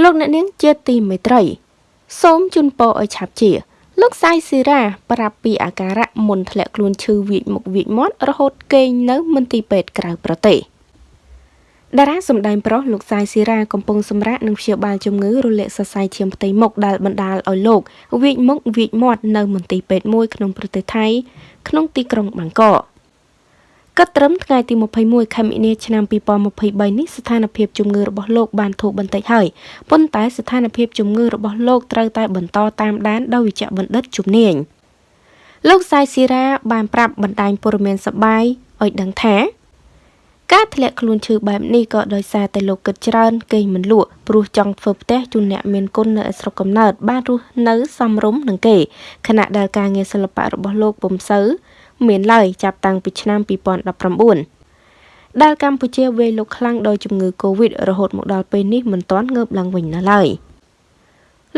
លោកអ្នកនាងជាទីមេត្រី សូមជូនពរឲ្យឆាប់ជា លោកសាយស៊ីរ៉ាប្រាប់ពីអាការៈមុនធ្លាក់ខ្លួនឈឺវាចមុខវាចមាត់រហូតគេងនៅមន្ទីរពេទ្យក្រៅប្រទេសតារាសម្ដែងប្រុសលោកសាយស៊ីរ៉ាកំពុងសម្រាកនឹងព្យាបាលជំងឺរលាកសរសៃឈាមផ្ទៃមុខដែលបណ្ដាលឲ្យលោកវាចមុខវាចមាត់នៅមន្ទីរពេទ្យមួយក្នុងប្រទេសថៃក្នុងទីក្រុងបាងកក គិតត្រឹមថ្ងៃទី21ខែមិនិនាឆ្នាំ2023នេះស្ថានភាពជំងឺរបស់លោកបានធូរបន្តិចហើយប៉ុន្តែស្ថានភាពជំងឺរបស់លោកត្រូវតែបន្តតាមដានដោយវិជ្ជបណ្ឌិតជំនាញលោកសាយស៊ីរ៉ាបានប្រាប់បណ្ដាញព័ត៌មានសបាយឲ្យដឹងថាការធ្លាក់ខ្លួនឈឺបែបនេះក៏ដោយសារតែលោកគិតច្រើនគេងមិនលក់ព្រោះចង់ធ្វើផ្ទះជូនអ្នកមានគុណនៅស្រុកកំណើតបានរស់នៅសមរម្យនឹងគេខណៈដែលការងារសិល្បៈរបស់លោកពុំសូវ មានឡើយចាប់តាំងពីឆ្នាំ2019ដែលកម្ពុជាវេលុកខ្លាំងដោយជំងឺ Covid រហូតមកដល់ពេលនេះមិនទាន់ងើបឡើងវិញនៅឡើយ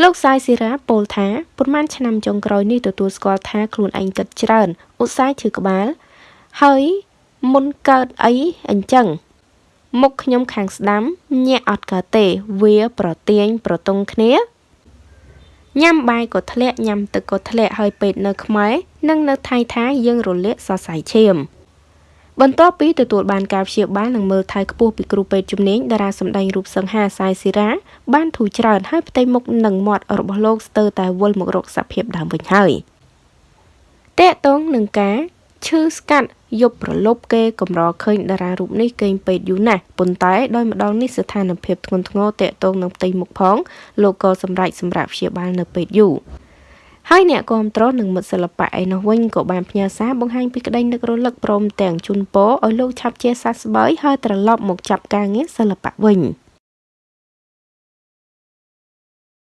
លោកសាយស៊ីរ៉ាពោលថាប្រហែលឆ្នាំចុងក្រោយនេះទទួលស្គាល់ថាខ្លួនឯងគិតច្រើនឧស្សាហ៍ឈឺក្បាល ហើយមុនកើតអីអញ្ចឹងមុខខ្ញុំខាងស្ដាំញាក់អត់កើតទេ វាប្រទៀងប្រទង់គ្នា ញ៉ាំបាយក៏ធ្លាក់ញ៉ាំទឹកក៏ធ្លាក់ហើយពេទ្យនៅខ្មែរនិងនៅថៃថាយើងរលាកសរសៃឈាមបន្ទាប់ពីទទួលបានការព្យាបាលនិងមើលថែខ្ពស់ពីគ្រូពេទ្យជំនាញតារាសម្ដែងរូបសង្ហាសាយស៊ីរ៉ាបានធូរច្រើនហើយផ្ទៃមុខនិងមាត់របស់លោកស្ទើរតែវិលមករកសភាពដើមវិញហើយតកតងនឹងការឈឺស្កាត់ យប់ប្រលប់គេកម្រឃើញតារារូបនេះគេងពេទ្យយូរណាស់ប៉ុន្តែដោយម្ដងនេះស្ថានភាពធ្ងន់ធ្ងរតាក់ទងនឹងផ្ទៃមុខផងលោកក៏សម្រេចសម្រាប់ព្យាបាលនៅពេទ្យយូរហើយអ្នកគ្រប់គ្រងនិងមិត្តសិល្បៈឯនោះវិញក៏បានផ្ញើសារបង្ហាញពីក្តីនឹករលឹកព្រមទាំងជូនពរឲ្យលោកឆាប់ជាសះស្បើយហើយត្រឡប់មកចាប់ការងារសិល្បៈវិញ។